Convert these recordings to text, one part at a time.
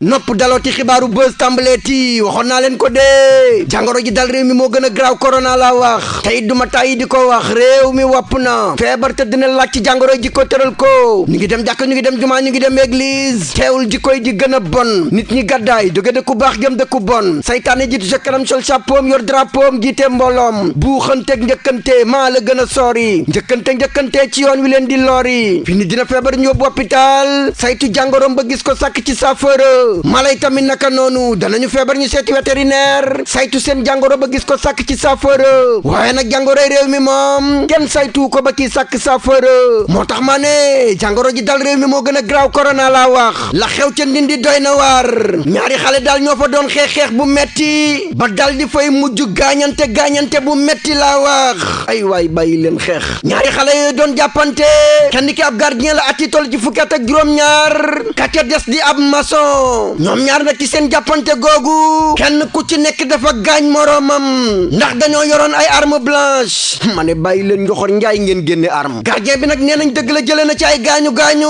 nopp dalooti xibaaru buzz tàmbaleeti waxoon naa leen ko dee jàngoro ji dal réew mi moo gën a graaw korona laa wax tey duma tàyyi di ko wax réew mi wopp na feebar te dina laaj ci jàngoro ji ko tëral ko ñu ngi dem jàkk ñu ngi dem jumaa ñu ngi dem église teewul jikkoy di gën a bon nit ñi gàddaay jóge dëkku baax jëm dëkku bon saytaane jiitu sa kanam sol chapeau yor drapeau jiite mbooloom buuxanteeg njëkkante maa la gën a sori njëkkante njëkkante ci yoon wi leen di lori fi ni dina feebar ñu yóbbu hôpital saytu jàngoroom ba gis ko sàkk ci saafara mala yi tamit naka noonu danañu feebar ñu seeti vétérinaire saytu seen jàngoro ba gis ko sàkk ci saafara waaye nag jàngoroy réew mi moom kenn saytu ko ba kii sàkk saafara tax ma ne jàngoro ji dal réew mi moo gën a graw korona laa wax la xew ca ndindi doy na waar ñaari xale daal ñoo fa doon xeex-xeex bu metti ba dal di fay mujj gaañante gaañante bu metti laa wax ay waay bàyyi leen xeex ñaari xale yooyu doon jàppante kenn ki ab gardien la at yi toll ci fukki at ak juróom-ñaar ka ca des di ab maçon ñoom ñaar nag ci seen jàppante googu kenn ku ci nekk dafa gaañ moroomam ndax dañoo yoroon ay arme blanche ma ne bàyyi leen njoxor njaay ngeen génne arme gardien bi nag nee nañ dëgg la jëlee na ci ay gaañu gaañu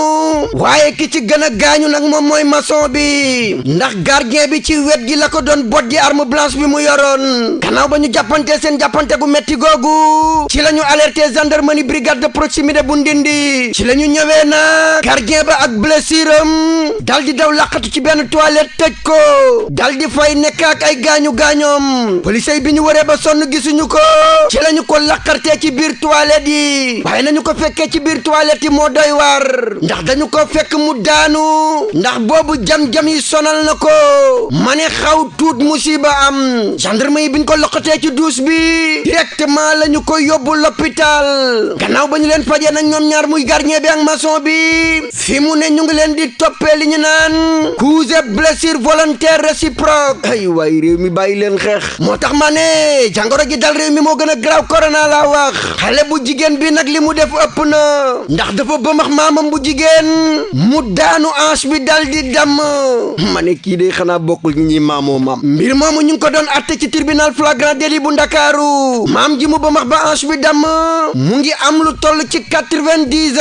waaye ki ci gën a gaañu nag moom mooy maçon bi ndax gardien bi ci wet gi la ko doon bot di arme blanche bi mu yoroon gannaaw ba ñu jàppante seen jàppante gu metti googu ci la ñu alerté gendarmerie brigade de proximité bu ndindi ci la ñu ñëwee nag gardien ba ak blessure am dal di daw laqatu ci benn toilette tëj ko dal di fay nekk ak ay gaañu gaañoom police yi bi ñu waree ba sonn gisuñu ko ci lañu ko laqartee ci biir toilette yi waaye nañu ko fekkee ci biir toilette yi moo doy war ndax dañu ko fekk mu daanu ndax boobu jam-jam yi sonal na ko ma ne xaw tuut musiba am gendarme yi bi ñu ko loqatee ci duus bi directement la ñu ko yóbbu l'hôpital gannaaw ba ñu leen fajee nag ñoom ñaar muy gardien bi ak maçon bi fi mu ne ñu ngi leen di toppee li ñu naan cause blessure volontaire réciproque ay waay réew mi bàyyi leen xeex moo tax ma ne jàngoro ji dal réew mi moo gën a graaw corona laa wax xale bu jigéen bi nag li mu def ëpp na ndax dafa bëmax maamam bu jigéen mu daanu ange bi dal di damm ma ne kii day xanaa bokkul ñi ñuy maamoo maam mbir moomu ñu ngi ko doon atte ci tribunal flagrant délit bu ndakaaru maam ji mu bëmax ba ange bi damm mu ngi am lu toll ci quatre-vingt-dix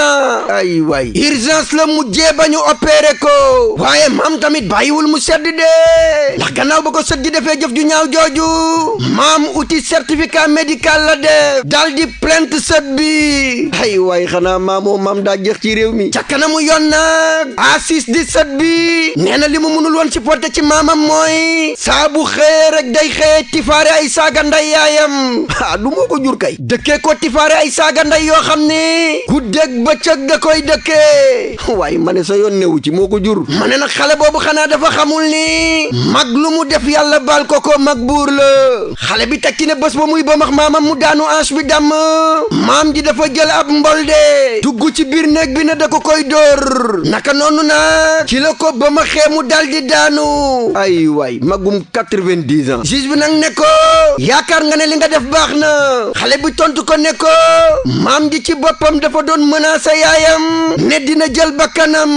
ay waay urgence la mujjee ba ñu opéré ko waaye maam tamit bàyyiwul mu sedd dee ndax gannaaw ba ko sët gi defee jëf ju ñaaw jooju maam uti certificat médical la def dal di plainte sët bi ay waay xanaa maamoo maam daa jeex ci réew mi ca kanamu yoon nag asis di sët bi nee na li mu mënul woon supporter ci maamam mooy saa bu xëyee rek day xëyee tifaare ay saaga nday yaayam ah du moo ko jur kay dëkkee ko tifaare ay saaga nday yoo xam ne guddeeg bëccëg da koy dëkkee waaye ma ne sa yoon newu ci moo ko jur ma ne nag xale boobu xanaa dafa xamul ni mag lu mu def yàlla baal ko ko mag buur la xale bi tekki ne bés ba muy ba max maamam mu daanu ans bi dàmm maam ji dafa jël ab mbol de dugg ci biir néeg bi ne da ko koy dóor naka noonu nag ci la ko ba ma xee mu dal di daanu ay waay magum 90 ans juge bi nag ne ko yaakaar nga ne li nga def baax na xale bi tontu ko ne ko maam ji ci boppam dafa doon menacé yaayam ne dina jël bakkanam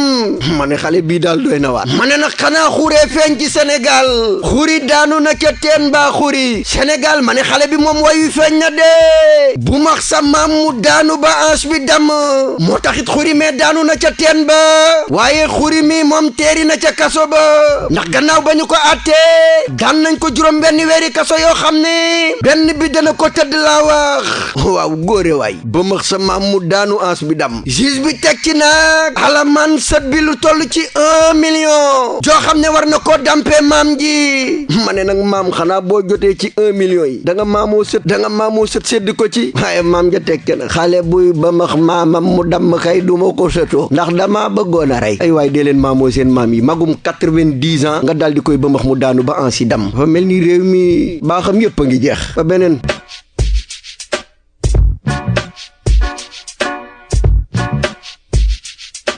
ma ne xale bii daal doy na waat ma ne nag xanaa xuree feeñ ci Sénégal xuri daanu na ca teen baa xuri Sénégal ma ne xale bi moom wayu feeñ na de bu max sa maam mu daanu ba ans bi damm moo taxit xuri mee daanu na ca teen ba waaye xuri mi moom teeri na ca kaso ba gannaaw ba ñu ko àttee daan nañ ko juróom benn weeri kaso yoo xam ne benn bi dana ko tëdd laa wax waaw góore waay ba max sa maam mu daanu ans bi dam juge bi teg ci nag alamaan sët bi lu toll ci un million joo xam ne war na koo dampee maam ji ma ne nag maam xanaa boo jotee ci un million yi da nga maamoo sët da nga maamoo sët sédd ko ci waaye maam ja tekke na xale buy ba max maamam mu damm kay du ma ko sëtoo ndax damaa bëggoon a rey ay waay dee leen maamoo seen maam yi magum quatre-vingt-dix ans nga daal di koy ba max mu daanu ba ansi damm dafa mel ni réew mi baaxam yépp a ngi jeex ba beneen